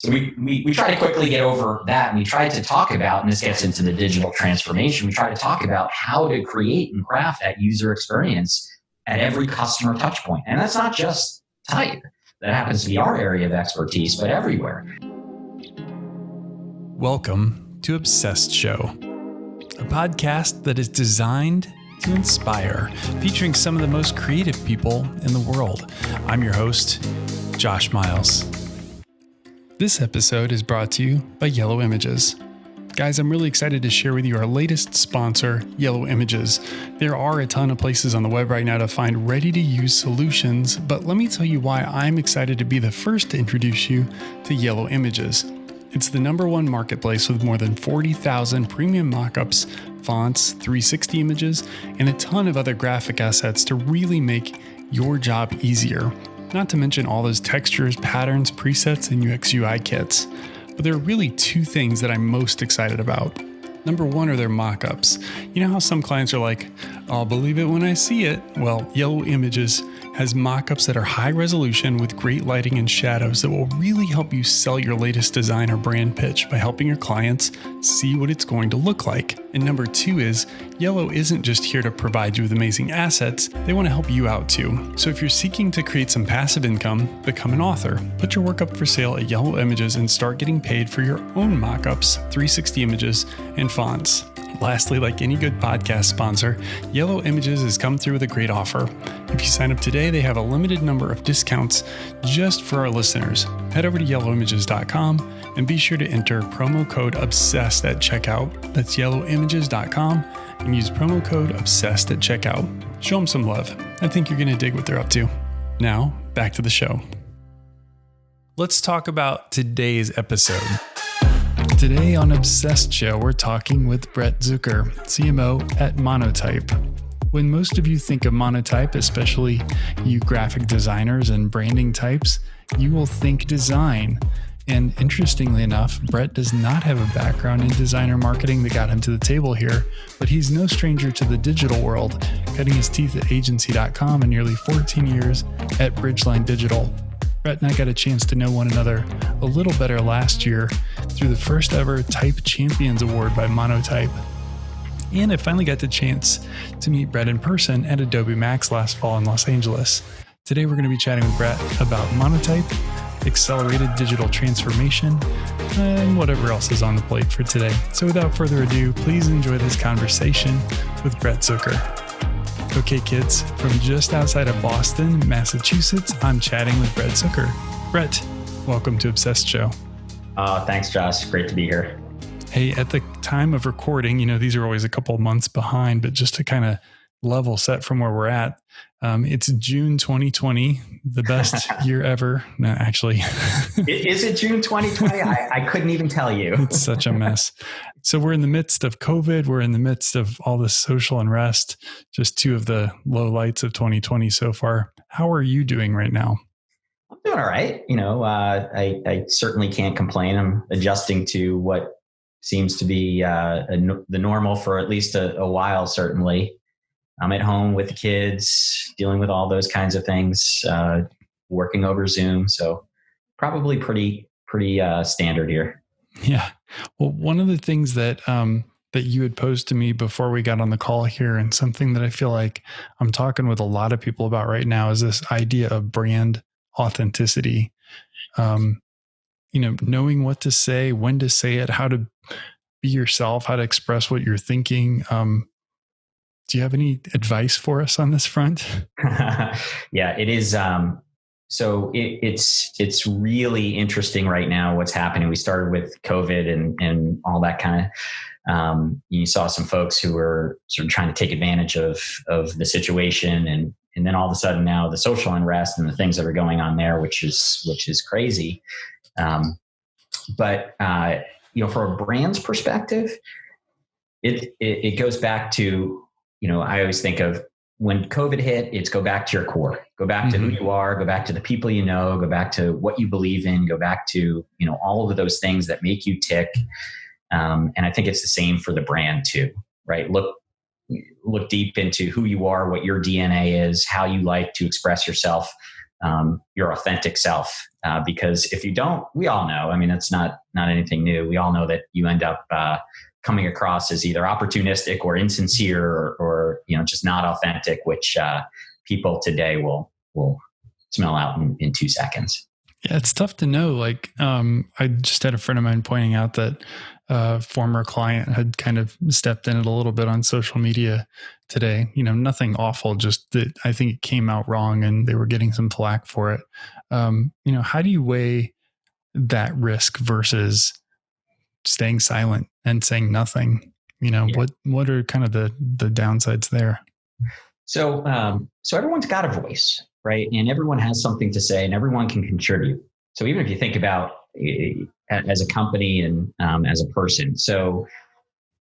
So we, we, we try to quickly get over that and we try to talk about, and this gets into the digital transformation, we try to talk about how to create and craft that user experience at every customer touch point. And that's not just type. That happens to be our area of expertise, but everywhere. Welcome to Obsessed Show, a podcast that is designed to inspire, featuring some of the most creative people in the world. I'm your host, Josh Miles. This episode is brought to you by Yellow Images. Guys, I'm really excited to share with you our latest sponsor, Yellow Images. There are a ton of places on the web right now to find ready to use solutions, but let me tell you why I'm excited to be the first to introduce you to Yellow Images. It's the number one marketplace with more than 40,000 premium mockups, fonts, 360 images, and a ton of other graphic assets to really make your job easier not to mention all those textures, patterns, presets, and UX UI kits. But there are really two things that I'm most excited about. Number one are their mockups. You know how some clients are like, I'll believe it when I see it? Well, Yellow Images has mockups that are high resolution with great lighting and shadows that will really help you sell your latest design or brand pitch by helping your clients see what it's going to look like. And number two is Yellow isn't just here to provide you with amazing assets, they want to help you out too. So if you're seeking to create some passive income, become an author. Put your work up for sale at Yellow Images and start getting paid for your own mockups, 360 images, and fonts. Lastly, like any good podcast sponsor, Yellow Images has come through with a great offer. If you sign up today, they have a limited number of discounts just for our listeners. Head over to yellowimages.com and be sure to enter promo code OBSESSED at checkout. That's yellowimages.com and use promo code OBSESSED at checkout. Show them some love. I think you're going to dig what they're up to. Now, back to the show. Let's talk about today's episode. Today on Obsessed Show, we're talking with Brett Zucker, CMO at Monotype. When most of you think of Monotype, especially you graphic designers and branding types, you will think design. And interestingly enough, Brett does not have a background in designer marketing that got him to the table here, but he's no stranger to the digital world, cutting his teeth at agency.com and nearly 14 years at Bridgeline Digital. Brett and I got a chance to know one another a little better last year through the first ever Type Champions Award by Monotype. And I finally got the chance to meet Brett in person at Adobe Max last fall in Los Angeles. Today we're going to be chatting with Brett about Monotype, accelerated digital transformation, and whatever else is on the plate for today. So without further ado, please enjoy this conversation with Brett Zucker. Okay, kids, from just outside of Boston, Massachusetts, I'm chatting with Brett Zucker. Brett, welcome to Obsessed Show. Uh, thanks, Josh. Great to be here. Hey, at the time of recording, you know, these are always a couple months behind, but just to kind of level set from where we're at, um, it's June 2020, the best year ever. No, actually. Is it June 2020? I, I couldn't even tell you. it's such a mess. So we're in the midst of COVID. We're in the midst of all this social unrest, just two of the low lights of 2020 so far. How are you doing right now? I'm doing all right. You know, uh, I, I certainly can't complain. I'm adjusting to what seems to be uh, a, the normal for at least a, a while, certainly. I'm at home with the kids, dealing with all those kinds of things, uh, working over Zoom. So probably pretty pretty uh, standard here. Yeah. Well, one of the things that um, that you had posed to me before we got on the call here, and something that I feel like I'm talking with a lot of people about right now, is this idea of brand authenticity. Um, you know, knowing what to say, when to say it, how to be yourself, how to express what you're thinking. Um, do you have any advice for us on this front? yeah, it is. Um, so it, it's it's really interesting right now what's happening. We started with COVID and and all that kind of. Um, you saw some folks who were sort of trying to take advantage of of the situation, and and then all of a sudden now the social unrest and the things that are going on there, which is which is crazy. Um, but uh, you know, from a brand's perspective, it, it it goes back to you know, I always think of when COVID hit, it's go back to your core, go back mm-hmm. to who mm-hmm. you are, go back to the people you know, go back to what you believe in, go back to, you know, all of those things that make you tick. Um, and I think it's the same for the brand too, right? Look, look deep into who you are, what your DNA is, how you like to express yourself. um, your authentic self. Uh, because if you don't, we all know. I mean, it's not not anything new. We all know that you end up uh, coming across as either opportunistic or insincere, or, or you know, just not authentic, which uh, people today will will smell out in, in two seconds. Yeah, it's tough to know. Like, um, I just had a friend of mine pointing out that a former client had kind of stepped in it a little bit on social media today. You know, nothing awful, just that I think it came out wrong and they were getting some flack for it. Um, you know, how do you weigh that risk versus staying silent and saying nothing? You know, yeah. what what are kind of the the downsides there? So, um, so everyone's got a voice, right? And everyone has something to say, and everyone can contribute. So even if you think about as a company and um, as a person. So,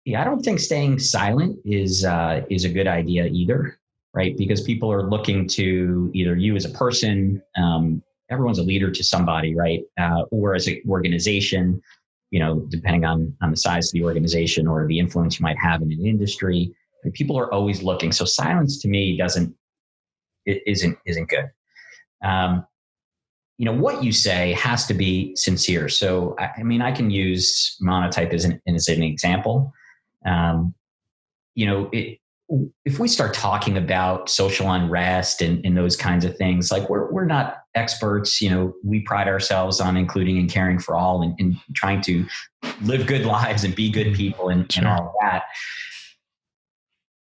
yeah, I don't think staying silent is uh, is a good idea either, right? Because people are looking to either you as a person, um, everyone's a leader to somebody, right, uh, or as an organization. You know, depending on on the size of the organization or the influence you might have in an industry, people are always looking. So silence to me doesn't it isn't isn't good. Um, you know what you say has to be sincere so i, I mean i can use monotype as an, as an example um, you know it, if we start talking about social unrest and, and those kinds of things like we're, we're not experts you know we pride ourselves on including and caring for all and, and trying to live good lives and be good people and, sure. and all that.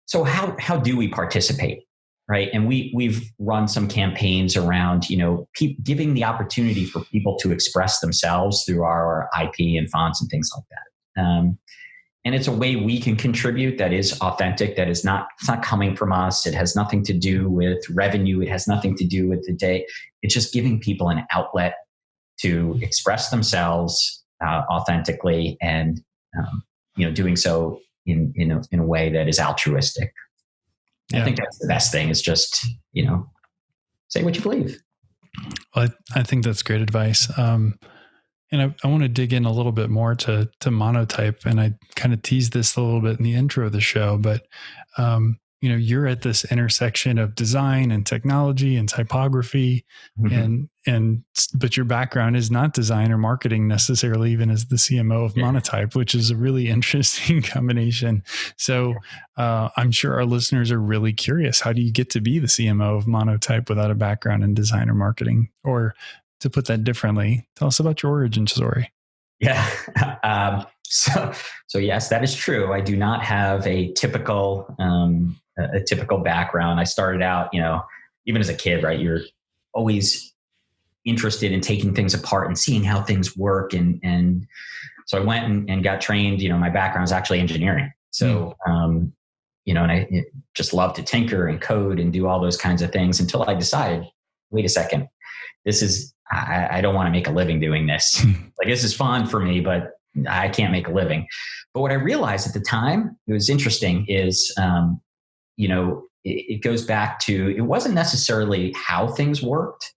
So how how do we participate right? And we we've run some campaigns around you know pe- giving the opportunity for people to express themselves through our ip and fonts and things like that. Um, and it's a way we can contribute that is authentic that is not it's not coming from us it has nothing to do with revenue it has nothing to do with the day it's just giving people an outlet to express themselves uh, authentically and um, you know doing so in in a, in a way that is altruistic yeah. I think that's the best thing is just, you know, say what you believe. Well, I, I think that's great advice. Um, and I, I want to dig in a little bit more to to monotype, and I kind of teased this a little bit in the intro of the show, but um, you know you're at this intersection of design and technology and typography mm-hmm. and and but your background is not design or marketing necessarily even as the cmo of yeah. monotype which is a really interesting combination so uh, i'm sure our listeners are really curious how do you get to be the cmo of monotype without a background in design or marketing or to put that differently tell us about your origin story yeah um, so so yes that is true i do not have a typical um, a, typical background. I started out, you know, even as a kid, right? You're always interested in taking things apart and seeing how things work. And, and so I went and, and got trained, you know, my background is actually engineering. So, mm. um, you know, and I just love to tinker and code and do all those kinds of things until I decided, wait a second, this is, I, I don't want to make a living doing this. Like this is fun for me, but I can't make a living. But what I realized at the time, it was interesting, is um, you know, it, it goes back to it wasn't necessarily how things worked,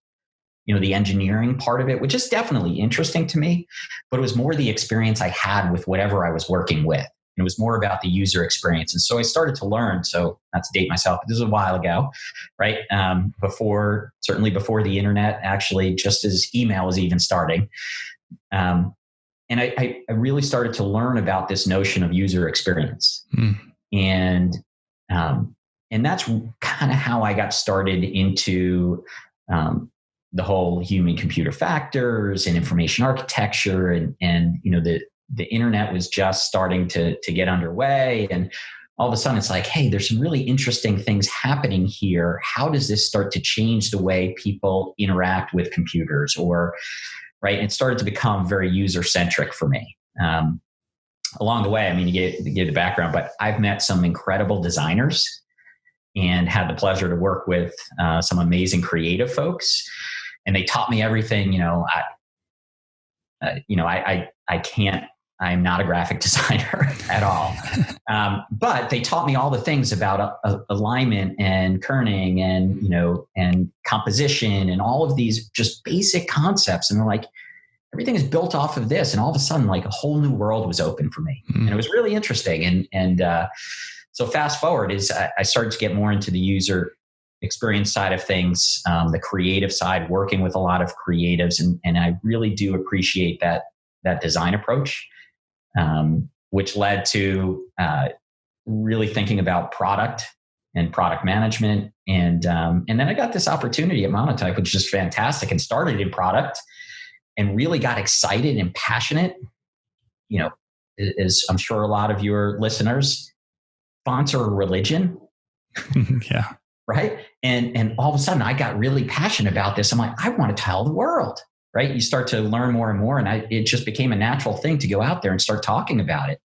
you know, the engineering part of it, which is definitely interesting to me, but it was more the experience I had with whatever I was working with. It was more about the user experience. And so I started to learn. So, not to date myself, but this was a while ago, right? Um, before, certainly before the internet, actually, just as email was even starting. Um, and I, I, really started to learn about this notion of user experience. Mm. And um, and that's kind of how I got started into um, the whole human computer factors and information architecture and and you know the the internet was just starting to to get underway. And all of a sudden it's like hey there's some really interesting things happening here. How does this start to change the way people interact with computers? Or right it started to become very user centric for me. Um, along the way, I mean, you get, you get the background, but I've met some incredible designers and had the pleasure to work with uh, some amazing creative folks. And they taught me everything, you know, I, uh, you know, I, I, I can't, I'm not a graphic designer at all. Um, but they taught me all the things about uh, uh, alignment and kerning and, you know, and composition and all of these just basic concepts. And they're like, everything is built off of this and all of a sudden like a whole new world was open for me mm. and it was really interesting and and uh, so fast forward is I, I, started to get more into the user experience side of things, um, the creative side, working with a lot of creatives, and, and I really do appreciate that that design approach, um, which led to uh, really thinking about product and product management, and um, and then I got this opportunity at Monotype, which is fantastic, and started in product, and really got excited and passionate. You know, as I'm sure a lot of your listeners, a religion. yeah. Right? And and all of a sudden i got really passionate about this. I'm like i want to tell the world right you start to learn more and more and I, it just became a natural thing to go out there and start talking about it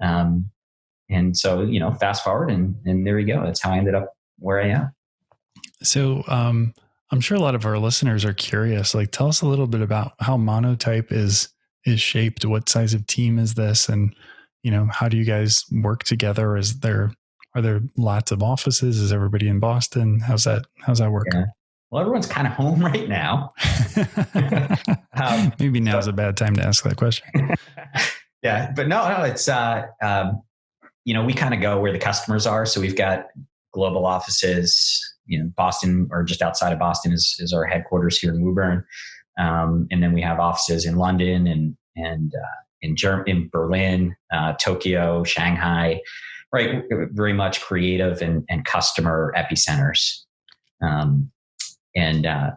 um, and so you know fast forward and and there you go that's how i ended up where i am so um, i'm sure a lot of our listeners are curious like tell us a little bit about how monotype is is shaped what size of team is this and you know how do you guys work together is there are there lots of offices? Is everybody in Boston? How's that? How's that work? Yeah. Well, everyone's kind of home right now. um, Maybe now's so, a bad time to ask that question. yeah, but no, no, it's uh, um, you know we kind of go where the customers are. So we've got global offices. You know, Boston or just outside of Boston is is our headquarters here in Woburn, um, and then we have offices in London and and uh, in in Berlin, uh, Tokyo, Shanghai right very much creative and, and customer epicenters um, and uh,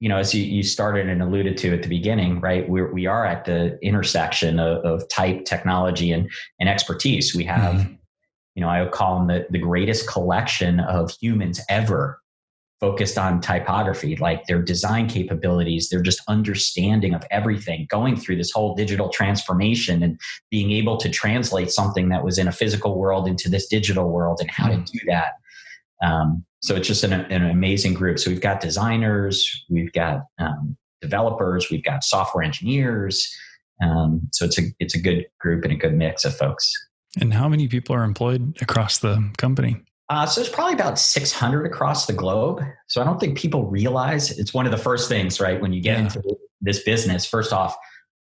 you know as you, you started and alluded to at the beginning right we're, we are at the intersection of, of type technology and, and expertise we have mm-hmm. you know i would call them the, the greatest collection of humans ever focused on typography, like their design capabilities, their just understanding of everything, going through this whole digital transformation and being able to translate something that was in a physical world into this digital world and how to do that. Um, so it's just an, an, amazing group. So we've got designers, we've got um, developers, we've got software engineers. Um, so it's a it's a good group and a good mix of folks. And how many people are employed across the company? Uh, so there's probably about 600 across the globe. So I don't think people realize it's one of the first things, right? When you get yeah. into this business, first off,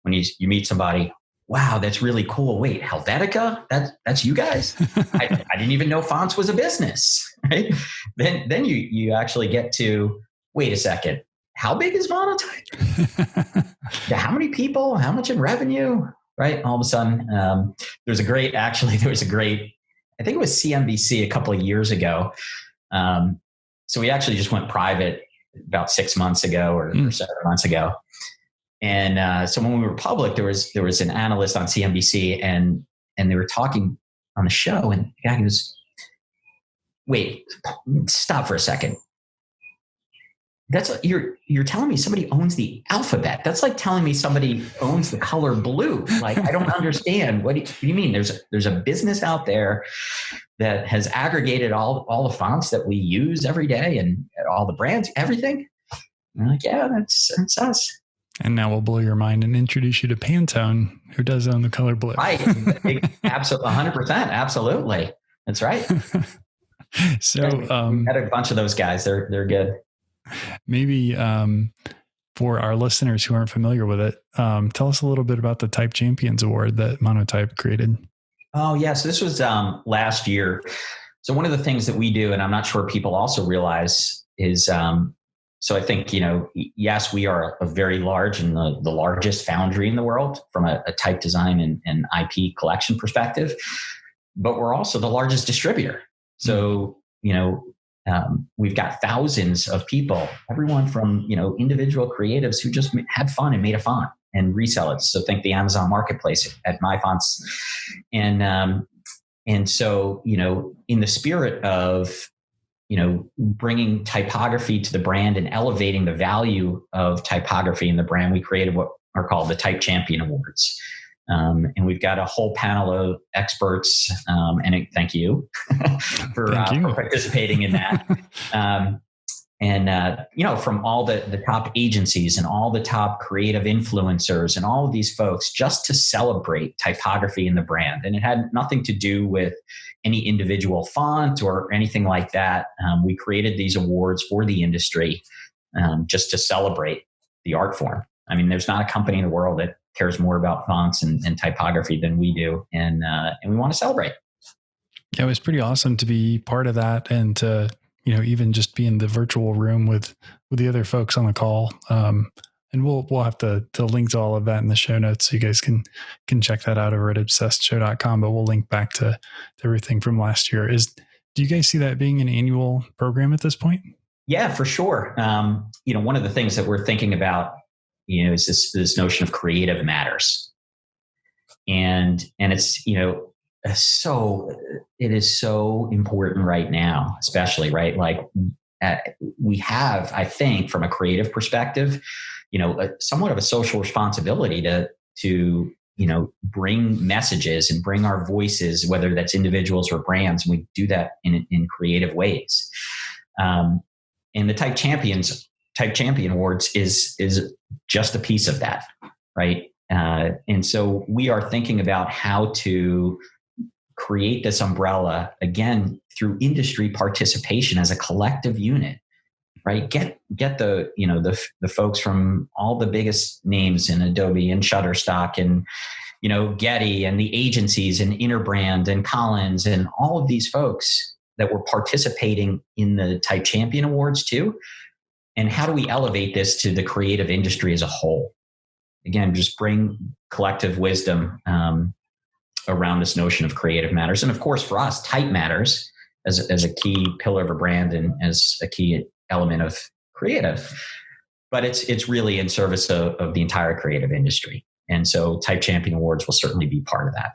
when you, you meet somebody, wow, that's really cool. Wait, Helvetica? That, that's you guys? I, I, didn't even know fonts was a business, right? Then, then you, you actually get to, wait a second, how big is Monotype? yeah, how many people? How much in revenue? Right? All of a sudden, um, there's a great, actually, there was a great I think it was CNBC a couple of years ago. Um, so we actually just went private about six months ago or, mm. or seven months ago. And uh, so when we were public, there was there was an analyst on CNBC, and and they were talking on the show, and the guy goes, "Wait, stop for a second. That's you're you're telling me somebody owns the alphabet. That's like telling me somebody owns the color blue. Like i don't understand. What do, you, what do you mean? There's a, there's a business out there that has aggregated all all the fonts that we use every day and all the brands everything? And I'm like yeah that's that's us and now we'll blow your mind and introduce you to Pantone, who does own the color blue. Right, absolutely, hundred percent, absolutely. That's right. so, um, had a bunch of those guys. They're they're good maybe um, for our listeners who aren't familiar with it, um, tell us a little bit about the Type Champions Award that Monotype created. Oh, yes. Yeah, so this was um, last year. So, one of the things that we do, and I'm not sure people also realize, is um, so I think, you know, yes, we are a very large and the, the largest foundry in the world from a, a type design and, and IP collection perspective, but we're also the largest distributor. So, you know, um, we've got thousands of people, everyone from you know individual creatives who just had fun and made a font and resell it. So think the Amazon Marketplace at MyFonts, and um, and so you know in the spirit of you know bringing typography to the brand and elevating the value of typography in the brand, we created what are called the Type Champion Awards. Um, and we've got a whole panel of experts, um, and thank you for, thank uh, you. for, participating in that. um, and uh, you know, from all the the top agencies and all the top creative influencers and all of these folks, just to celebrate typography in the brand, and it had nothing to do with any individual font or anything like that. Um, we created these awards for the industry um, just to celebrate the art form. I mean, there's not a company in the world that cares more about fonts and, and typography than we do, and uh, and we want to celebrate. Yeah, it was pretty awesome to be part of that and to you know, even just be in the virtual room with with the other folks on the call. Um, and we'll we'll have to to link to all of that in the show notes so you guys can can check that out over at obsessedshow.com. But we'll link back to, to everything from last year. Is do you guys see that being an annual program at this point? Yeah, for sure. Um, you know, one of the things that we're thinking about, you know, is this this notion of creative matters, and and it's you know so it is so important right now, especially right like we have, I think, from a creative perspective, you know, a, somewhat of a social responsibility to to you know bring messages and bring our voices, whether that's individuals or brands, and we do that in in creative ways. Um, and the Type Champions Type Champion Awards is is just a piece of that, right? Uh, and so we are thinking about how to create this umbrella again through industry participation as a collective unit right? Get get the you know the the folks from all the biggest names in adobe and shutterstock and you know getty and the agencies and interbrand and collins and all of these folks that were participating in the type champion awards too. And how do we elevate this to the creative industry as a whole? Again just bring collective wisdom um, around this notion of creative matters. And of course, for us, type matters as, as a key pillar of a brand and as a key element of creative. But it's it's really in service of, of the entire creative industry. And so Type Champion Awards will certainly be part of that.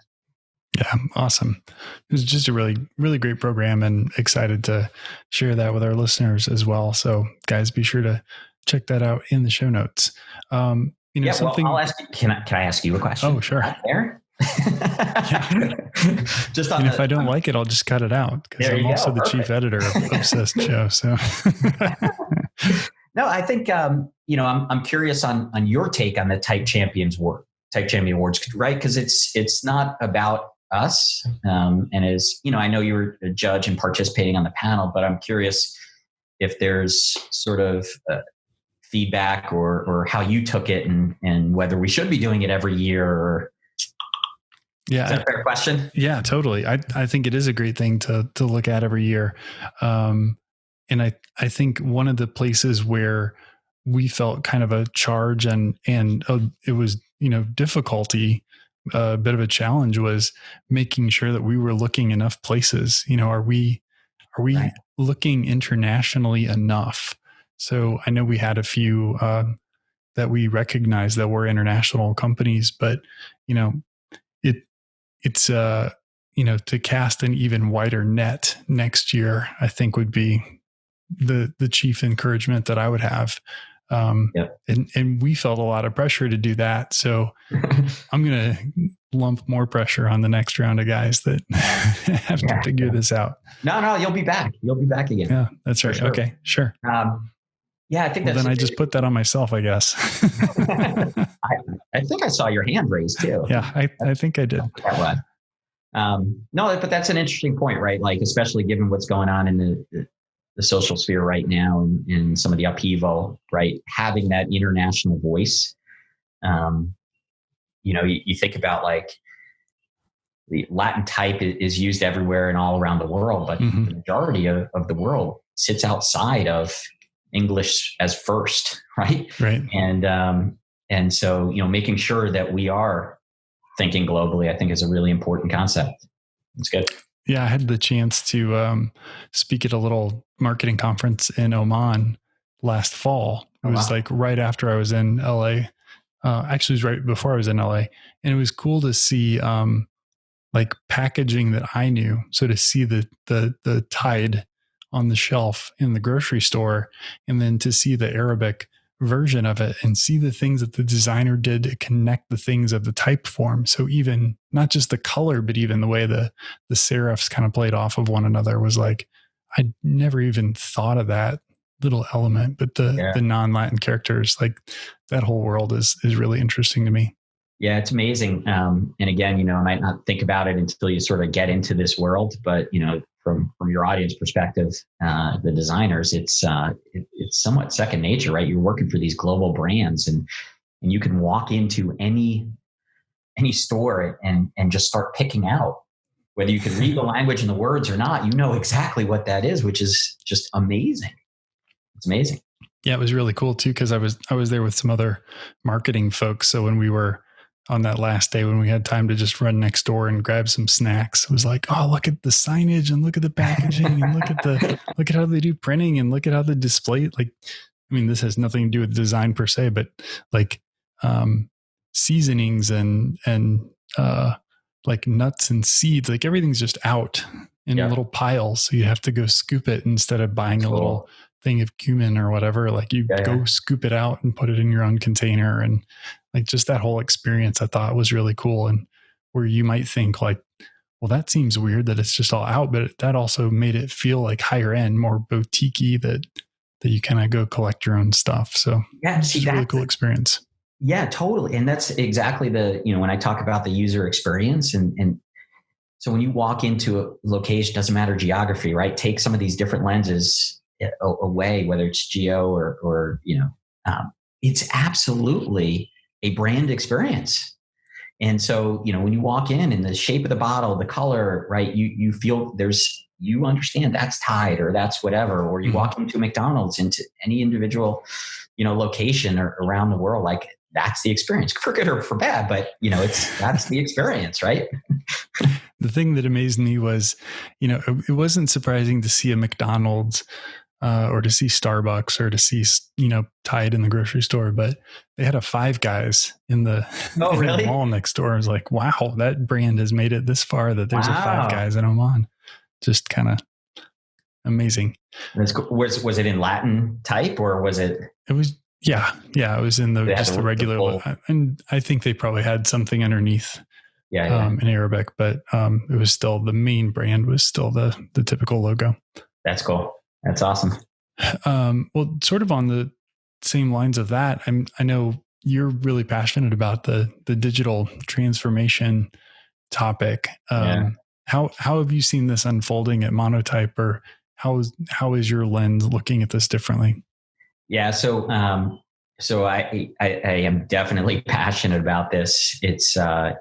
Yeah, awesome. It was just a really, really great program and excited to share that with our listeners as well. So, guys, be sure to check that out in the show notes. Um, you know, yeah, something. Well, I'll ask. Can I can I ask you a question? Oh, sure. There. just and the, if I don't like it, I'll just cut it out because I'm also go. the Perfect. chief editor of Obsessed Show. So, no, I think um, you know I'm I'm curious on on your take on the Type Champions work, Type Champion Awards, right? Because it's it's not about us, um, and as you know, I know you were a judge and participating on the panel, but I'm curious if there's sort of uh, feedback or or how you took it and and whether we should be doing it every year or yeah. Is that a fair question? Yeah, totally. I, I think it is a great thing to to look at every year. Um, and I, I think one of the places where we felt kind of a charge and and uh, it was you know difficulty a bit of a challenge was making sure that we were looking enough places you know are we are we right. looking internationally enough so i know we had a few uh, that we recognize that were international companies but you know it's uh you know to cast an even wider net next year i think would be the the chief encouragement that i would have. Um yep. and and we felt a lot of pressure to do that. So i'm gonna lump more pressure on the next round of guys that have yeah, to figure yeah. this out. No no you'll be back. You'll be back again. Yeah that's right. sure. okay sure. Um yeah, I think well, then I just put that on myself, I guess. I, I, think I saw your hand raised too. Yeah, I, I think I did. Um, no, but that's an interesting point, right? Like, especially given what's going on in the, the social sphere right now and, and some of the upheaval, right? Having that international voice. Um, you know, you, you think about like the Latin type is used everywhere and all around the world, but mm-hmm. the majority of, of the world sits outside of English as first, right? Right. And um, and so you know, making sure that we are thinking globally, I think, is a really important concept. It's good. Yeah, I had the chance to um, speak at a little marketing conference in Oman last fall. It oh, was wow. like right after I was in LA. Uh, actually, it was right before I was in LA, and it was cool to see um, like packaging that I knew. So to see the the the Tide on the shelf in the grocery store and then to see the Arabic version of it and see the things that the designer did to connect the things of the type form. So even not just the color, but even the way the the serifs kind of played off of one another was like I never even thought of that little element. But the yeah. the non Latin characters, like that whole world is is really interesting to me. Yeah, it's amazing. Um, and again, you know, I might not think about it until you sort of get into this world, but you know, from from your audience perspective, uh, the designers, it's uh, it, it's somewhat second nature, right? You're working for these global brands, and and you can walk into any any store and and just start picking out whether you can read the language and the words or not, you know exactly what that is, which is just amazing. It's amazing. Yeah, it was really cool too because I was I was there with some other marketing folks. So when we were on that last day when we had time to just run next door and grab some snacks, it was like, oh, look at the signage and look at the packaging and look at the look at how they do printing and look at how they display. Like, I mean, this has nothing to do with design per se, but like um, seasonings and and uh, like nuts and seeds, like everything's just out in yeah. little piles. So you have to go scoop it instead of buying cool. a little thing of cumin or whatever. Like you yeah, go yeah. scoop it out and put it in your own container. And like just that whole experience I thought was really cool. And where you might think like, well, that seems weird that it's just all out, but that also made it feel like higher end, more boutiquey that that you kind of go collect your own stuff. So yeah, it's a really cool experience. Yeah, totally. And that's exactly the, you know, when I talk about the user experience and, and so when you walk into a location, doesn't matter geography, right? Take some of these different lenses away, whether it's geo or, or you know, um, it's absolutely a brand experience. And so, you know, when you walk in and the shape of the bottle, the color, right, you you feel there's you understand that's Tide or that's whatever, or you mm-hmm. walk into McDonald's into any individual, you know, location or around the world, like that's the experience for good or for bad but you know it's that's the experience right the thing that amazed me was you know it, wasn't surprising to see a mcdonald's uh, or to see starbucks or to see you know tide in the grocery store but they had a five guys in the, oh, in really? the mall next door i was like wow that brand has made it this far that there's wow. a five guys in oman just kind of amazing was was it in latin type or was it it was yeah, yeah, it was in the just the, the regular one, and I think they probably had something underneath. Yeah, yeah. Um, in Arabic, but um, it was still the main brand was still the the typical logo. That's cool. That's awesome. Um, well, sort of on the same lines of that, I'm I know you're really passionate about the the digital transformation topic. Um, yeah. How how have you seen this unfolding at Monotype, or how is how is your lens looking at this differently? Yeah, so um, so I, I, I am definitely passionate about this. It's uh,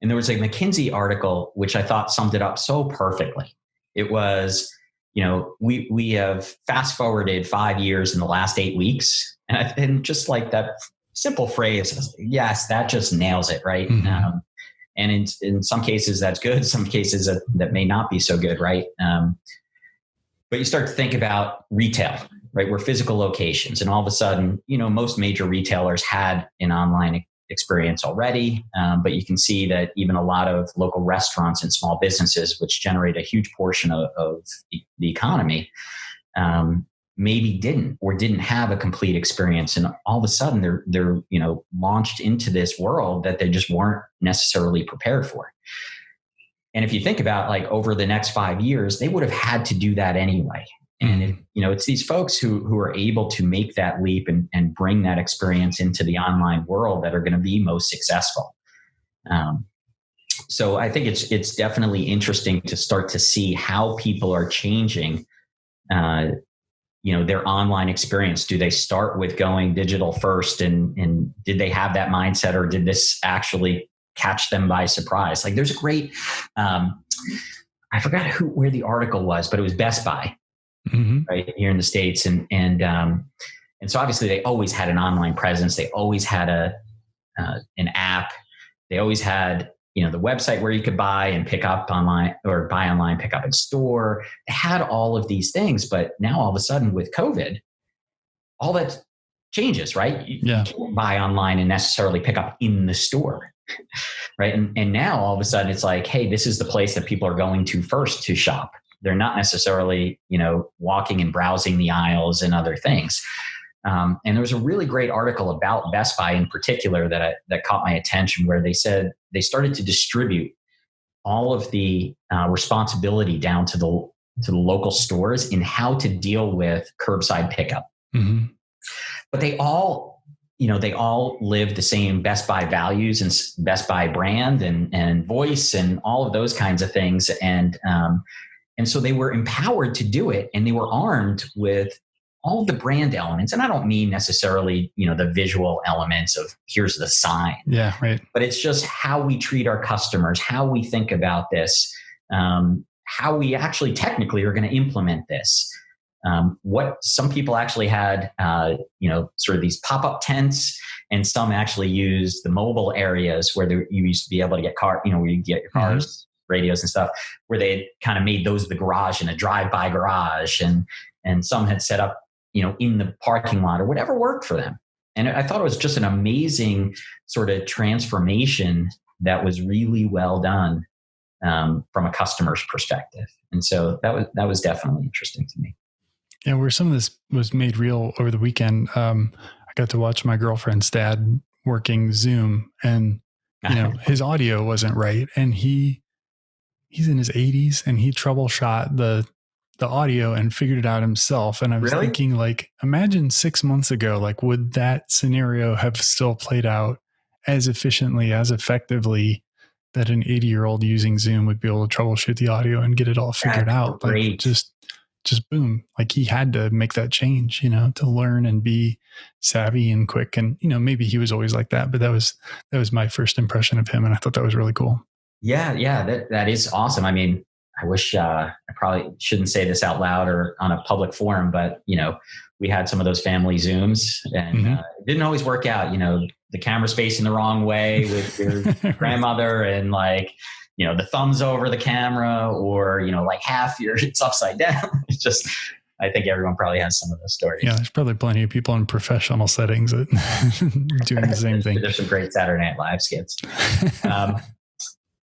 and there was a McKinsey article which I thought summed it up so perfectly. It was you know we we have fast forwarded five years in the last eight weeks, and, I, and just like that simple phrase, yes, that just nails it, right? Mm-hmm. Um, and in in some cases that's good, some cases that, that may not be so good, right? Um, but you start to think about retail right? We're physical locations. And all of a sudden, you know, most major retailers had an online experience already. Um, but you can see that even a lot of local restaurants and small businesses, which generate a huge portion of, of the economy, um, maybe didn't or didn't have a complete experience and all of a sudden they're they're you know launched into this world that they just weren't necessarily prepared for and if you think about like over the next five years they would have had to do that anyway and it, you know, it's these folks who who are able to make that leap and, and bring that experience into the online world that are going to be most successful. Um, so I think it's it's definitely interesting to start to see how people are changing. Uh, you know their online experience do they start with going digital first and and did they have that mindset or did this actually catch them by surprise like there's a great um, i forgot who where the article was but it was best buy mm-hmm. right here in the states, and and um, and so obviously they always had an online presence. They always had a uh, an app. They always had you know the website where you could buy and pick up online or buy online, pick up in store. They had all of these things, but now all of a sudden with COVID, all that changes, right? You, yeah. can't buy online and necessarily pick up in the store. Right. And, and now all of a sudden it's like, hey, this is the place that people are going to first to shop they're not necessarily you know walking and browsing the aisles and other things. Um, and there was a really great article about best buy in particular that I, that caught my attention where they said they started to distribute all of the uh, responsibility down to the to the local stores in how to deal with curbside pickup. Mm-hmm. but they all you know they all live the same best buy values and best buy brand and and voice and all of those kinds of things. And um, and so they were empowered to do it and they were armed with all the brand elements. And I don't mean necessarily, you know, the visual elements of here's the sign. Yeah, right. But it's just how we treat our customers, how we think about this. um, how we actually technically are going to implement this. Um, what some people actually had, uh, you know, sort of these pop up tents, and some actually used the mobile areas where there, you used to be able to get car, you know, where you get your mm-hmm. cars. Radios and stuff, where they kind of made those the garage and a drive-by garage, and and some had set up, you know, in the parking lot or whatever worked for them. And I thought it was just an amazing sort of transformation that was really well done um, from a customer's perspective. And so that was that was definitely interesting to me. Yeah, where some of this was made real over the weekend, um, I got to watch my girlfriend's dad working Zoom, and you know his audio wasn't right, and he he's in his 80s, and he troubleshot the the audio and figured it out himself. And I was really? thinking, like, imagine six months ago, like, would that scenario have still played out as efficiently, as effectively that an 80 year old using Zoom would be able to troubleshoot the audio and get it all figured That's out. Great. Like just just boom. Like he had to make that change, you know, to learn and be savvy and quick. And, you know, maybe he was always like that, but that was that was my first impression of him. And I thought that was really cool. Yeah, yeah, that, that is awesome. I mean, I wish uh, I probably shouldn't say this out loud or on a public forum, but you know, we had some of those family zooms, and mm-hmm. uh, it didn't always work out. You know, the camera's facing the wrong way with your grandmother, and like, you know, the thumbs over the camera, or you know, like half your it's upside down. It's just, I think everyone probably has some of those stories. Yeah, there's probably plenty of people in professional settings that doing the same thing. There's some great Saturday Night Live skits. Um,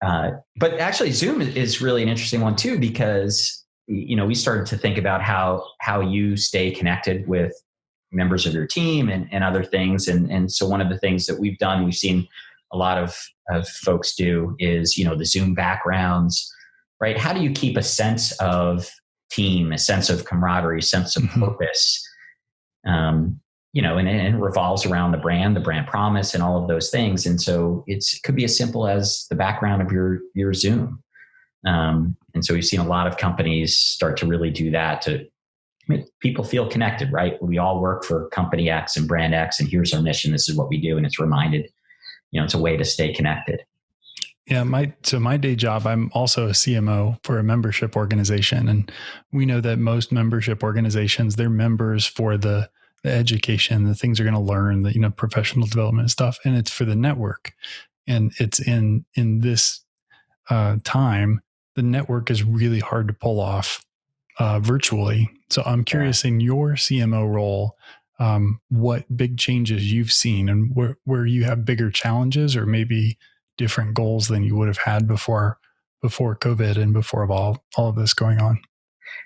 uh, but actually, Zoom is really an interesting one too because you know we started to think about how how you stay connected with members of your team and, and other things, and and so one of the things that we've done, we've seen a lot of of folks do is you know the Zoom backgrounds, right? How do you keep a sense of team, a sense of camaraderie, sense of mm-hmm. purpose? Um, you know, and, and, it revolves around the brand, the brand promise, and all of those things. And so it could be as simple as the background of your your Zoom. Um, and so we've seen a lot of companies start to really do that to make people feel connected. Right? We all work for company X and brand X, and here's our mission. This is what we do, and it's reminded. You know, it's a way to stay connected. Yeah, my so my day job, I'm also a CMO for a membership organization, and we know that most membership organizations, they're members for the the education, the things you're going to learn, the you know professional development stuff, and it's for the network. And it's in in this uh, time, the network is really hard to pull off uh, virtually. So I'm curious in your CMO role, um, what big changes you've seen, and where where you have bigger challenges, or maybe different goals than you would have had before before COVID and before all all of this going on.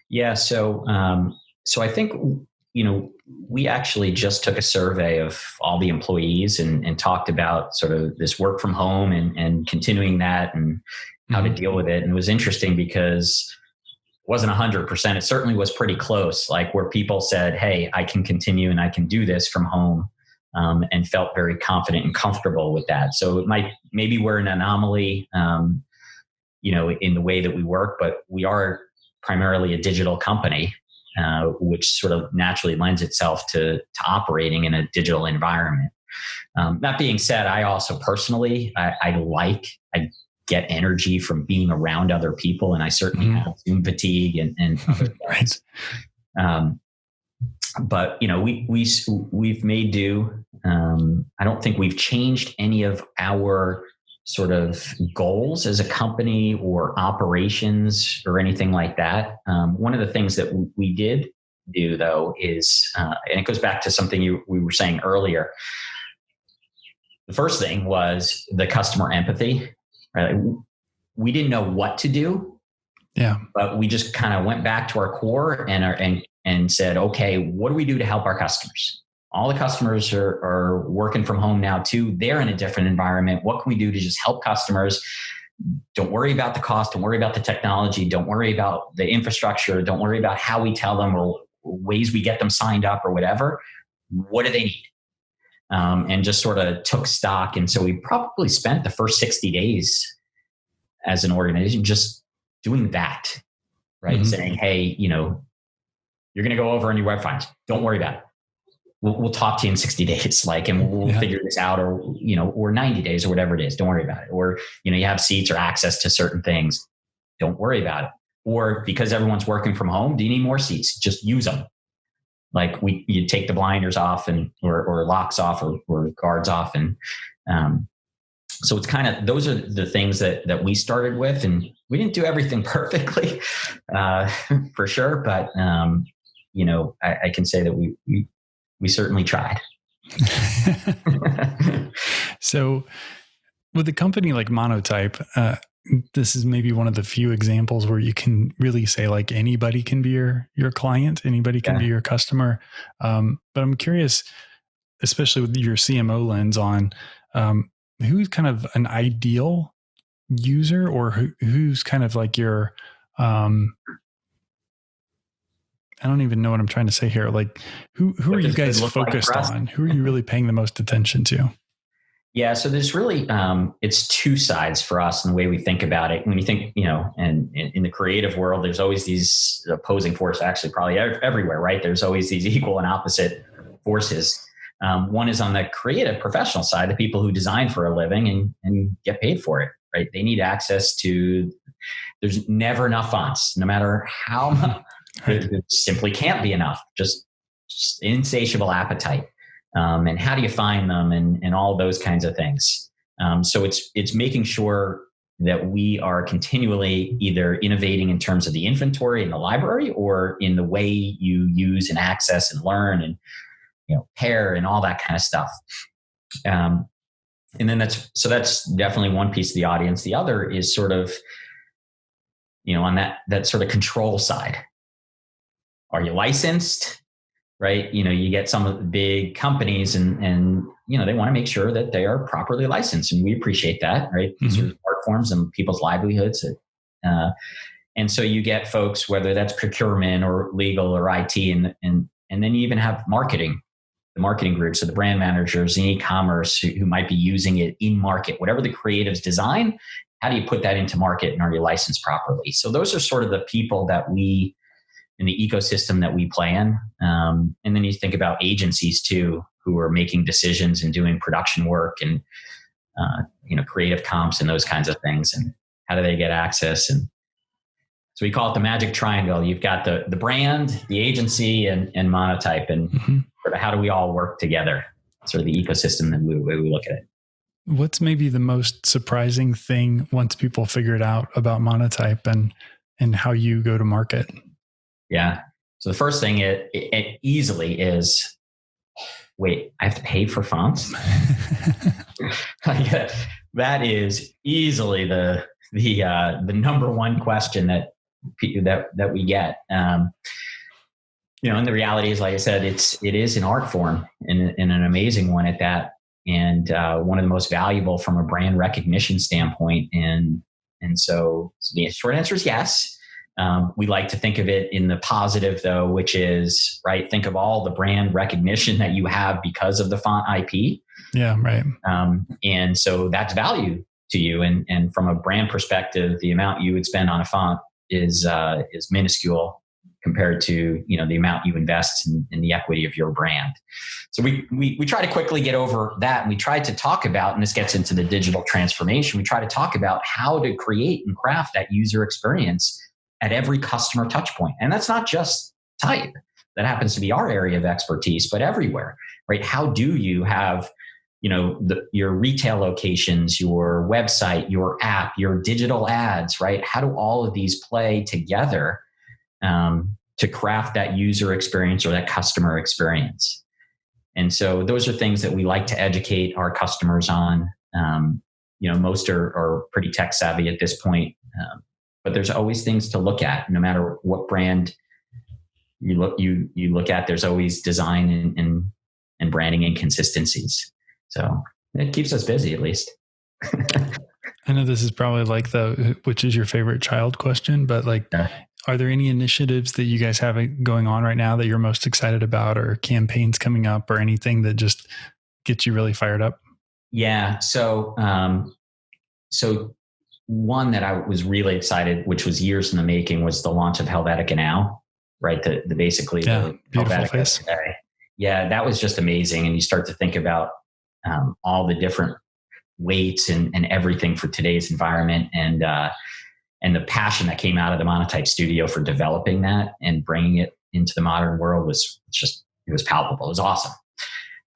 Yeah. So um, so I think you know, we actually just took a survey of all the employees and, and talked about sort of this work from home and, and continuing that and how mm-hmm. to deal with it. And it was interesting because it wasn't 100%. It certainly was pretty close, like where people said, hey, I can continue and I can do this from home. Um, and felt very confident and comfortable with that. So it might maybe we're an anomaly, um, you know, in the way that we work, but we are primarily a digital company, uh, which sort of naturally lends itself to, to operating in a digital environment. Um, that being said, I also personally, I, I, like, I get energy from being around other people, and I certainly mm. have Zoom fatigue and, and right. Um, but you know, we we we've made do. Um, I don't think we've changed any of our sort of goals as a company or operations or anything like that. Um, one of the things that we did do though is, uh, and it goes back to something you, we were saying earlier. The first thing was the customer empathy. Right? We didn't know what to do. Yeah. But we just kind of went back to our core and our, and and said, okay, what do we do to help our customers? All the customers are, are working from home now too. They're in a different environment. What can we do to just help customers? Don't worry about the cost. Don't worry about the technology. Don't worry about the infrastructure. Don't worry about how we tell them or ways we get them signed up or whatever. What do they need? Um, and just sort of took stock. And so we probably spent the first 60 days as an organization just doing that right? Mm-hmm. saying hey you know you're going to go over on your web fonts. Don't worry about it we'll, we'll talk to you in 60 days, like, and we'll, yeah. figure this out or, you know, or 90 days or whatever it is. Don't worry about it. Or, you know, you have seats or access to certain things. don't worry about it. Or because everyone's working from home, do you need more seats? Just use them. Like we, you take the blinders off and or, or locks off or, or guards off, and um, so it's kind of those are the things that that we started with, and we didn't do everything perfectly, uh, for sure. But um, you know, I, I can say that we we, we certainly tried. so, with a company like Monotype, uh, this is maybe one of the few examples where you can really say like anybody can be your your client, anybody can yeah. be your customer. Um, but I'm curious, especially with your CMO lens on, um, who's kind of an ideal user, or who, who's kind of like your um, I don't even know what I'm trying to say here. Like, who who what are you guys focused like on? Who are you really paying the most attention to? Yeah, so there's really um, it's two sides for us in the way we think about it. When you think, you know, and in the creative world, there's always these opposing forces. Actually, probably everywhere, right? There's always these equal and opposite forces. Um, one is on the creative professional side, the people who design for a living and and get paid for it, right? They need access to. There's never enough fonts, no matter how It simply can't be enough. Just, just insatiable appetite um, and how do you find them and, and all those kinds of things. Um, so it's it's making sure that we are continually either innovating in terms of the inventory in the library or in the way you use and access and learn and you know pair and all that kind of stuff. Um, and then that's so that's definitely one piece of the audience. The other is sort of you know on that that sort of control side are you licensed right? You know, you get some of the big companies and, and, you know, they want to make sure that they are properly licensed and we appreciate that, right? Mm-hmm. These are art forms and people's livelihoods. Uh, and so you get folks, whether that's procurement or legal or IT, and, and, and then you even have marketing, the marketing groups, so the brand managers in e-commerce who, who might be using it in market, whatever the creatives design, how do you put that into market and are you licensed properly? So those are sort of the people that we in the ecosystem that we play in. Um, and then you think about agencies too, who are making decisions and doing production work and uh, you know creative comps and those kinds of things. And how do they get access? And so we call it the magic triangle. You've got the the brand, the agency, and and monotype, and mm-hmm. sort of how do we all work together? Sort of the ecosystem that we, we look at it. What's maybe the most surprising thing once people figure it out about monotype and and how you go to market? Yeah. So the first thing it, it, it easily is, wait, I have to pay for fonts. that is easily the the uh, the number one question that that that we get. Um, you know, and the reality is, like I said, it's it is an art form and, and an amazing one at that, and uh, one of the most valuable from a brand recognition standpoint. And and so, so the short answer is yes. Um, we like to think of it in the positive, though, which is right. Think of all the brand recognition that you have because of the font IP. Yeah, right. Um, and so that's value to you. And and from a brand perspective, the amount you would spend on a font is uh, is minuscule compared to you know the amount you invest in, in, the equity of your brand. So we, we we try to quickly get over that, and we try to talk about, and this gets into the digital transformation. We try to talk about how to create and craft that user experience at every customer touch point. And that's not just type. That happens to be our area of expertise, but everywhere, right? How do you have, you know, the, your retail locations, your website, your app, your digital ads, right? How do all of these play together um, to craft that user experience or that customer experience? And so those are things that we like to educate our customers on. Um, you know, most are, are pretty tech savvy at this point. Um, but there's always things to look at no matter what brand you look you you look at there's always design and and, and branding inconsistencies so it keeps us busy at least. I know this is probably like the which is your favorite child question but like yeah. are there any initiatives that you guys have going on right now that you're most excited about or campaigns coming up or anything that just gets you really fired up? Yeah. So um so one that I was really excited, which was years in the making, was the launch of Helvetica Now, right? The, the basically yeah, the beautiful face. Today. Yeah, that was just amazing. And you start to think about um, all the different weights and, and everything for today's environment. And uh, and the passion that came out of the Monotype Studio for developing that and bringing it into the modern world was just it was palpable. It was awesome.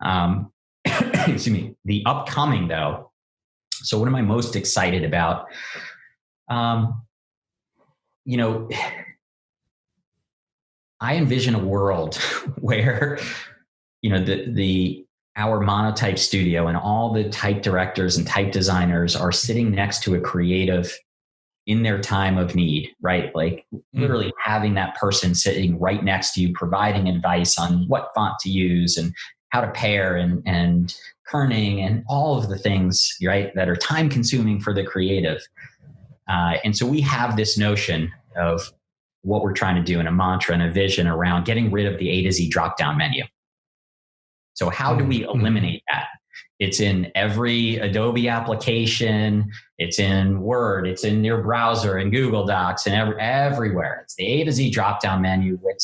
Um, excuse me. The upcoming though. So what am I most excited about? Um, you know, I envision a world where you know the the our monotype studio and all the type directors and type designers are sitting next to a creative in their time of need, right? Like mm. literally having that person sitting right next to you, providing advice on what font to use and how to pair and, and kerning and all of the things, right, that are time consuming for the creative. Uh, and so we have this notion of what we're trying to do in a mantra and a vision around getting rid of the A to Z drop down menu. So, how do we mm-hmm. eliminate that? It's in every Adobe application. It's in Word. It's in your browser and Google Docs and every, everywhere. It's the A to Z drop down menu, which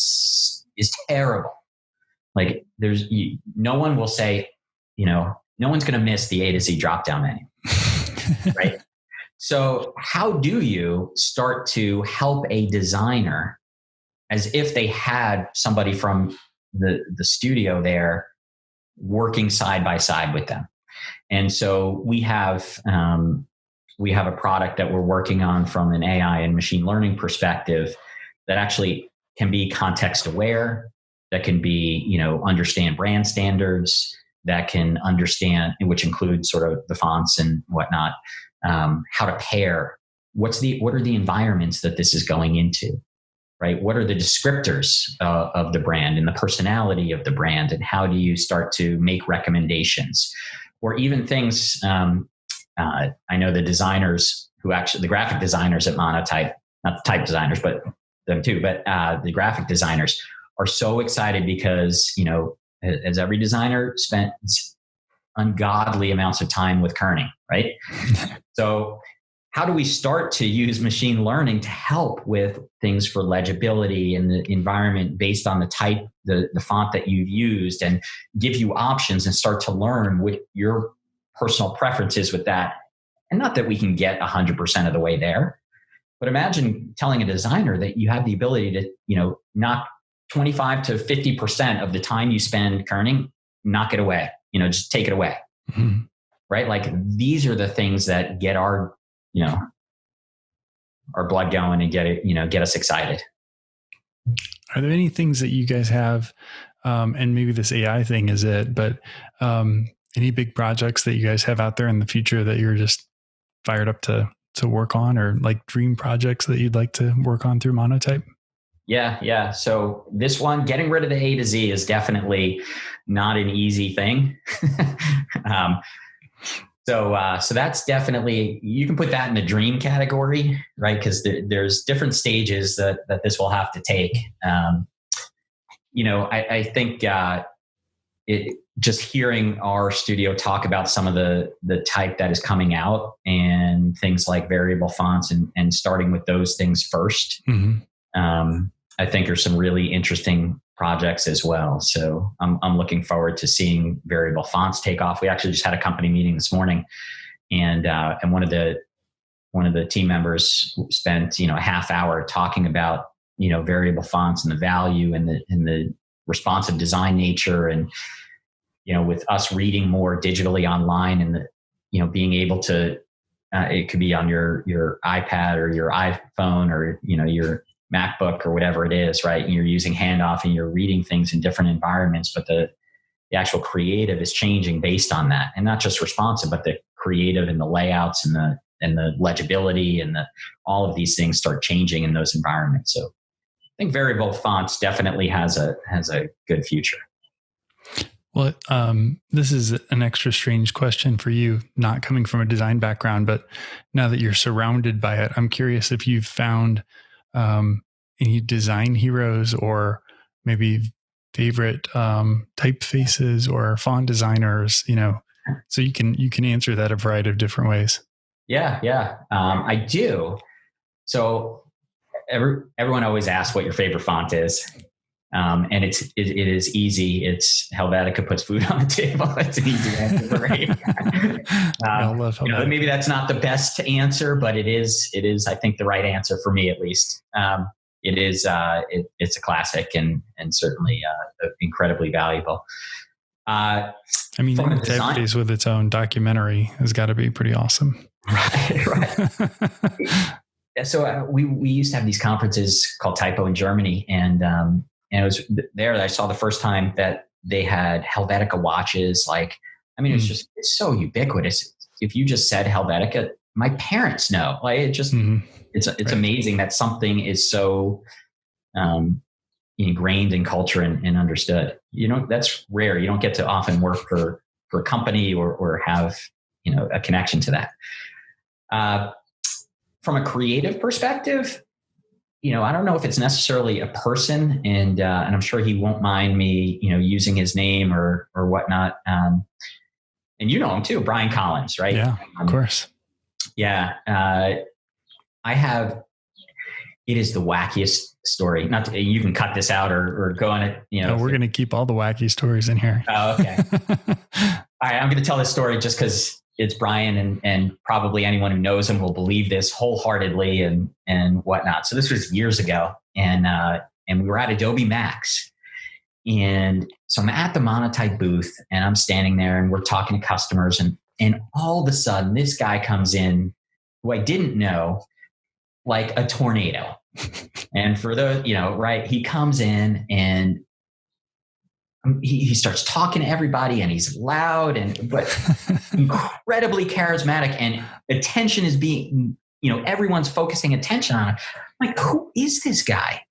is terrible. Like there's you, no one will say, you know, no one's going to miss the A to Z drop down menu, right? So how do you start to help a designer as if they had somebody from the the studio there working side by side with them. And so we have um, we have a product that we're working on from an AI and machine learning perspective that actually can be context aware, that can be you know understand brand standards, that can understand which includes sort of the fonts and whatnot, um, how to pair. What's the what are the environments that this is going into? right? What are the descriptors uh, of the brand and the personality of the brand, and how do you start to make recommendations, or even things? Um, uh, I know the designers who actually the graphic designers at Monotype, not the type designers, but them too, but uh, the graphic designers are so excited because you know, as every designer spent ungodly amounts of time with kerning, right? so how do we start to use machine learning to help with things for legibility and the environment based on the type the, the font that you've used and give you options and start to learn what your personal preferences with that and not that we can get 100% of the way there but imagine telling a designer that you have the ability to you know knock 25 to 50% of the time you spend kerning knock it away you know just take it away. Mm-hmm. right? Like these are the things that get our you know our blood going and get it you know get us excited. Are there any things that you guys have um, and maybe this ai thing is it but um, any big projects that you guys have out there in the future that you're just fired up to to work on or like dream projects that you'd like to work on through monotype yeah yeah so this one getting rid of the a to z is definitely not an easy thing um, so, uh, so that's definitely you can put that in the dream category, right? Because there, there's different stages that that this will have to take. Um, you know, I, I think uh, it just hearing our studio talk about some of the the type that is coming out and things like variable fonts and and starting with those things 1st mm-hmm. Um, I think are some really interesting projects as well. So I'm, I'm looking forward to seeing variable fonts take off. We actually just had a company meeting this morning, and uh, and one of the one of the team members spent you know a half hour talking about you know variable fonts and the value and the and the responsive design nature and you know with us reading more digitally online and the you know being able to uh, it could be on your your iPad or your iPhone or you know your MacBook or whatever it is, right? And you're using handoff and you're reading things in different environments, but the the actual creative is changing based on that, and not just responsive, but the creative and the layouts and the and the legibility and the all of these things start changing in those environments. So I think variable fonts definitely has a has a good future. Well, um, this is an extra strange question for you, not coming from a design background, but now that you're surrounded by it, I'm curious if you've found um, any design heroes or maybe favorite um, typefaces or font designers you know? So you can you can answer that a variety of different ways. Yeah yeah. Um, i do. So every, everyone always asks what your favorite font is Um, and it's it, it is easy. It's Helvetica puts food on the table. It's an easy answer for me. um, you know, maybe that's not the best answer, but it is it is I think the right answer for me at least. Um, it is uh, it, it's a classic and and certainly uh, incredibly valuable. Uh, I mean, Intevities with its own documentary has got to be pretty awesome. Right, right. so uh, we we used to have these conferences called Typo in Germany, and um, and it was there that I saw the first time that they had Helvetica watches. Like, I mean, mm. it's just it's so ubiquitous. If you just said Helvetica, my parents know. Like, it just mm-hmm. it's it's right. amazing that something is so um, ingrained in culture and, and, understood. You know, that's rare. You don't get to often work for for a company or or have you know a connection to that. Uh, from a creative perspective, you know, I don't know if it's necessarily a person, and uh, and I'm sure he won't mind me, you know, using his name or or whatnot. Um, and you know him too, Brian Collins, right? Yeah, of course. Yeah, uh, I have. It is the wackiest story. Not to, you can cut this out or, or go on it. You know, no, we're going to keep all the wacky stories in here. Oh, okay. all right, I'm going to tell this story just because it's Brian, and and probably anyone who knows him will believe this wholeheartedly and and whatnot. So this was years ago, and uh, and we were at Adobe Max, and so I'm at the Monotype booth, and I'm standing there, and we're talking to customers, and and all of a sudden, this guy comes in, who I didn't know, like a tornado. and for those, you know, right, he comes in and he, he starts talking to everybody and he's loud and but incredibly charismatic and attention is being you know everyone's focusing attention on it I'm like who is this guy?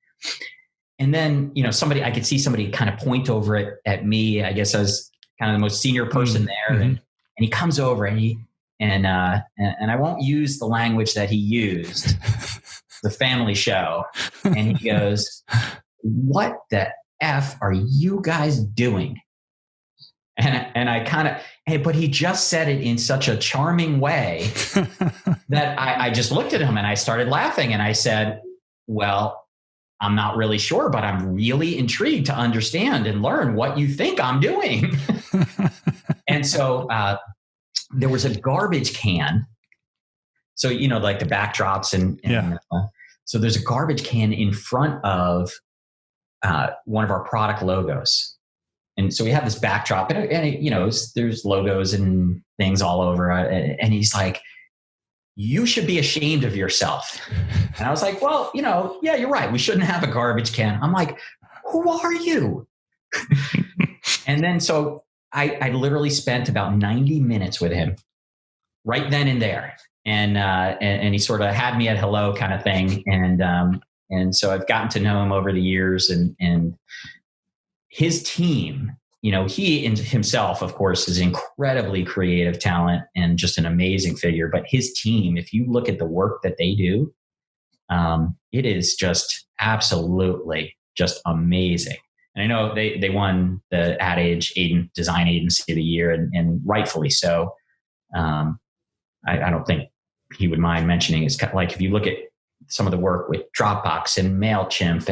And then you know somebody i could see somebody kind of point over it at me i guess i was kind of the most senior person mm-hmm. there and, and he comes over and he and uh and, and i won't use the language that he used the family show and he goes what the F are you guys doing? And, and I kind of, hey, but he just said it in such a charming way that I, I just looked at him and I started laughing and I said, well, I'm not really sure, but I'm really intrigued to understand and learn what you think I'm doing. and so uh, there was a garbage can. So, you know, like the backdrops and, and yeah. Uh, so there's a garbage can in front of uh, one of our product logos. And so we have this backdrop, and, and you know, there's logos and things all over. Uh, and he's like, "You should be ashamed of yourself." And I was like, "Well, you know, yeah, you're right. We shouldn't have a garbage can." I'm like, "Who are you?" and then so I, I literally spent about 90 minutes with him, right then and there, and uh, and, and, he sort of had me at hello kind of thing, and um, and so I've gotten to know him over the years and, and his team, you know, he himself, of course, is incredibly creative talent and just an amazing figure. But his team, if you look at the work that they do, um, it is just absolutely just amazing. And I know they, they won the Ad Age Design Agency of the Year, and, and rightfully so. Um, I, I, don't think he would mind mentioning. It's like if you look at some of the work with Dropbox and MailChimp,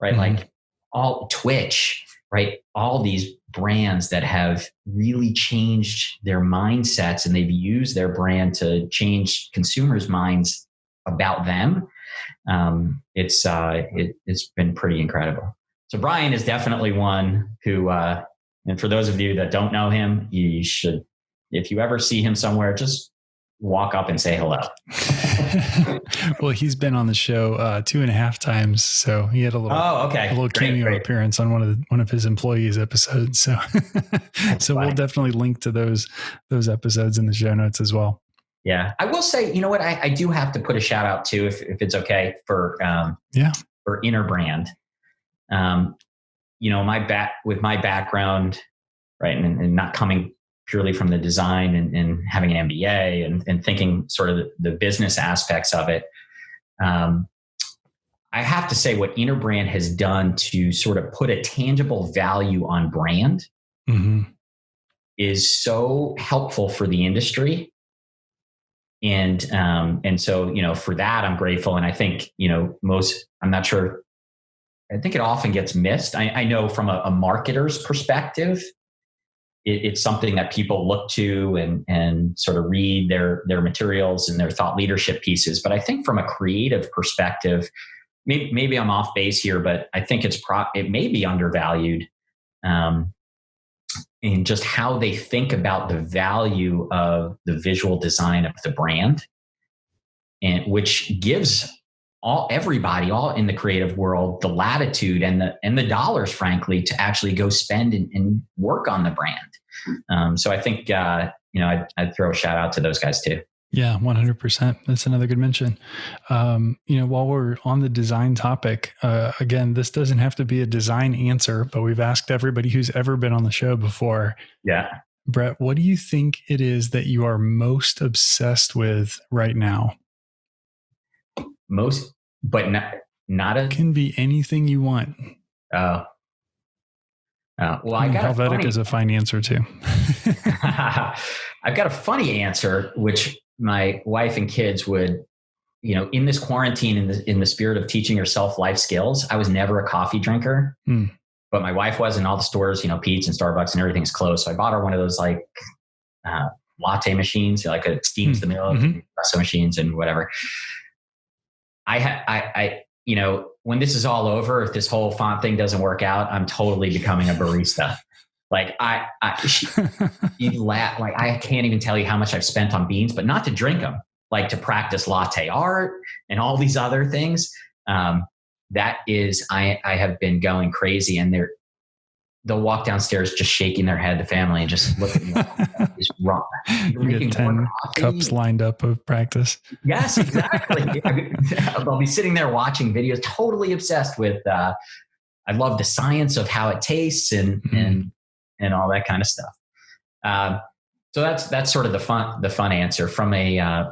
right? Mm-hmm. Like all Twitch, right? All these brands that have really changed their mindsets and they've used their brand to change consumers' minds about them. Um, it's uh, it, has been pretty incredible. So Brian is definitely one who, uh, and for those of you that don't know him, you should, if you ever see him somewhere, just walk up and say hello. well, he's been on the show uh, two and a half times, so he had a little oh okay a little great, cameo great. appearance on one of the, one of his employees episodes. So so funny. we'll definitely link to those those episodes in the show notes as well. Yeah, I will say, you know what, I, I do have to put a shout out to, if if it's okay for um, yeah for Interbrand. Um, you know, my back with my background, right, and, and not coming purely from the design and, and having an MBA and, and, thinking sort of the, the business aspects of it. Um, I have to say, what Interbrand has done to sort of put a tangible value on brand mm-hmm. is so helpful for the industry. And um, and so you know for that I'm grateful, and I think you know most I'm not sure I think it often gets missed. I, I know from a, a marketer's perspective, it, it's something that people look to and and sort of read their their materials and their thought leadership pieces. But I think from a creative perspective, maybe, maybe I'm off base here, but I think it's pro, it may be undervalued. Um, in just how they think about the value of the visual design of the brand and which gives all everybody all in the creative world the latitude and the and the dollars frankly to actually go spend and, and work on the brand. Um, so i think uh, you know I'd, I'd, throw a shout out to those guys too. Yeah 100% that's another good mention. Um, you know while we're on the design topic uh, again this doesn't have to be a design answer but we've asked everybody who's ever been on the show before. Yeah. Brett what do you think it is that you are most obsessed with right now most but not not a can be anything you want. Oh. Uh, well, I, I got Helvetic funny, is a fine answer too. I've got a funny answer, which my wife and kids would, you know, in this quarantine, in the in the spirit of teaching yourself life skills. I was never a coffee drinker, hmm. but my wife was, in all the stores, you know, Pete's and Starbucks and everything's closed. So I bought her one of those like uh, latte machines, like it steams hmm. the milk, mm-hmm. espresso machines, and whatever. I, I, I, you know, when this is all over, if this whole font thing doesn't work out, I'm totally becoming a barista. like I, I she, like I can't even tell you how much I've spent on beans, but not to drink them, like to practice latte art and all these other things. Um, that is, I, I have been going crazy, and there, they'll walk downstairs just shaking their head, the family, and just looking at is wrong. You get 10 cups lined up of practice. Yes, exactly. they'll be sitting there watching videos, totally obsessed with, uh, I love the science of how it tastes and, mm-hmm. and, and all that kind of stuff. Um, so that's, that's sort of the fun, the fun answer from a, uh,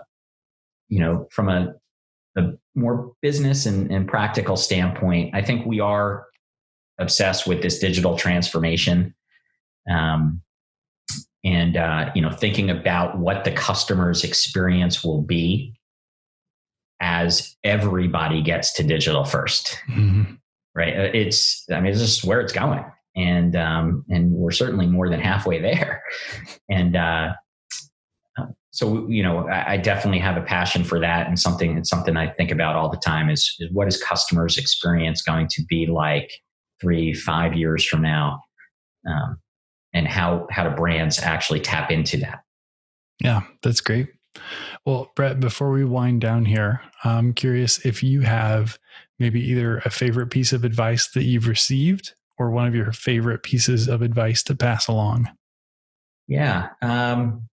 you know, from a, a more business and, and practical standpoint. I think we are obsessed with this digital transformation. Um, and uh, you know thinking about what the customer's experience will be as everybody gets to digital 1st mm-hmm. right? Uh, it's i mean it's just where it's going. And um, and we're certainly more than halfway there. And uh, so you know I, I, definitely have a passion for that. And something it's something i think about all the time is, is what is customers experience going to be like three, five years from now, um, and how how do brands actually tap into that? Yeah, that's great. Well, Brett, before we wind down here, I'm curious if you have maybe either a favorite piece of advice that you've received or one of your favorite pieces of advice to pass along. Yeah. Um,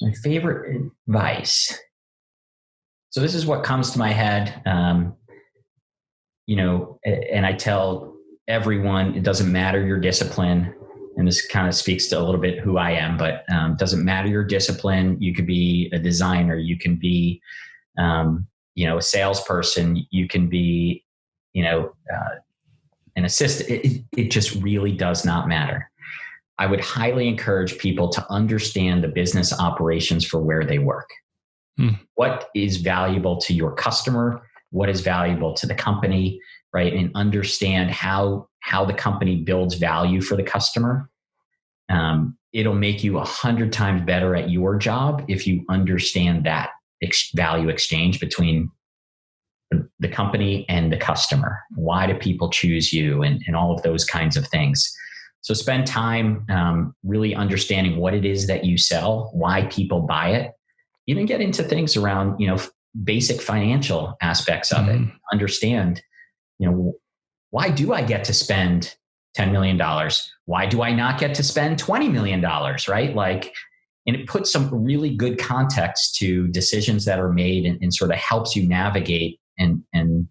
my favorite advice. So this is what comes to my head. Um, you know, and I tell everyone it doesn't matter your discipline. And this kind of speaks to a little bit who I am, but um, doesn't matter your discipline. You could be a designer, you can be, um, you know, a salesperson, you can be, you know, uh, an assistant. It, it just really does not matter. I would highly encourage people to understand the business operations for where they work. Hmm. What is valuable to your customer? What is valuable to the company, right? And understand how how the company builds value for the customer. Um, it'll make you a hundred times better at your job if you understand that ex- value exchange between the company and the customer. Why do people choose you, and, and all of those kinds of things. So spend time um, really understanding what it is that you sell, why people buy it. Even get into things around, you know, basic financial aspects of mm-hmm. it understand you know why do i get to spend $10 million why do i not get to spend $20 million right like and it puts some really good context to decisions that are made and, and sort of helps you navigate and and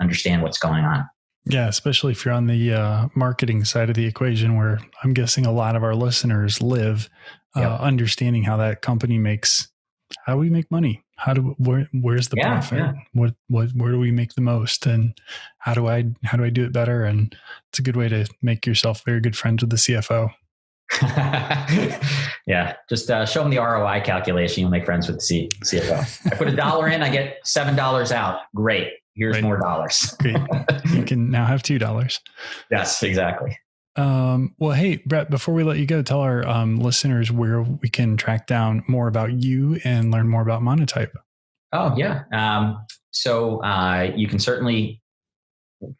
understand what's going on yeah, especially if you're on the uh, marketing side of the equation, where I'm guessing a lot of our listeners live, uh, yep. understanding how that company makes how do we make money? How do where where's the yeah, profit? Yeah. What what where do we make the most? And how do I how do I do it better? And it's a good way to make yourself very good friends with the CFO. yeah, just uh, show them the ROI calculation. You'll make friends with the C- CFO. I put a dollar in, I get seven dollars out. Great. here's Right. more dollars. Great. you can now have two dollars. yes, exactly. Um, well, hey, Brett, before we let you go, tell our um, listeners where we can track down more about you and learn more about Monotype. Oh yeah. Um, so uh, you can certainly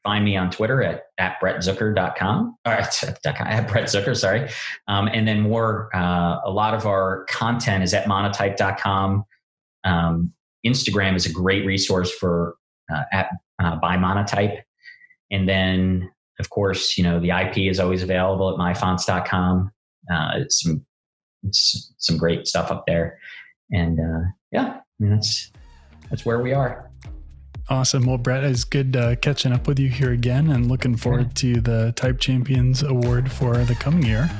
find me on Twitter at, at brettzucker.com or at, at Brett Zucker, sorry. Um, and then more, uh, a lot of our content is at monotype.com. Um, Instagram is a great resource for uh, at uh, by monotype. And then of course, you know, the IP is always available at myfonts.com. Uh, it's some, it's some great stuff up there. And uh, yeah, I mean, that's, that's where we are. Awesome. Well, Brett, it's good uh, catching up with you here again and looking forward to the Type Champions Award for the coming year.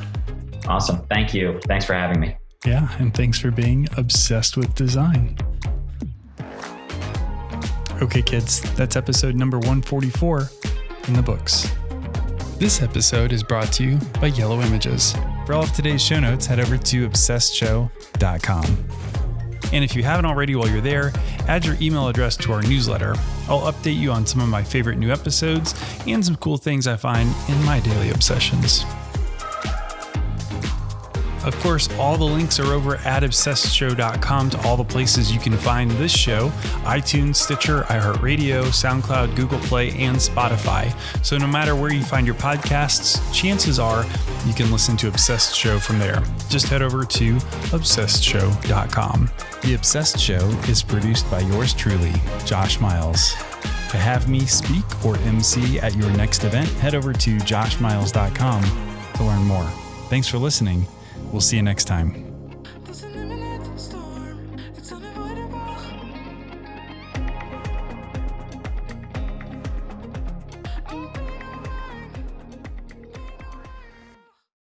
Awesome. Thank you. Thanks for having me. Yeah. And thanks for being obsessed with design. Okay, kids, that's episode number 144 in the books. This episode is brought to you by Yellow Images. For all of today's show notes, head over to obsessedshow.com. And if you haven't already while you're there, add your email address to our newsletter. I'll update you on some of my favorite new episodes and some cool things I find in my daily obsessions. Of course, all the links are over at obsessedshow.com to all the places you can find this show iTunes, Stitcher, iHeartRadio, SoundCloud, Google Play, and Spotify. So no matter where you find your podcasts, chances are you can listen to Obsessed Show from there. Just head over to obsessedshow.com. The Obsessed Show is produced by yours truly, Josh Miles. To have me speak or MC at your next event, head over to joshmiles.com to learn more. Thanks for listening. We'll see you next time.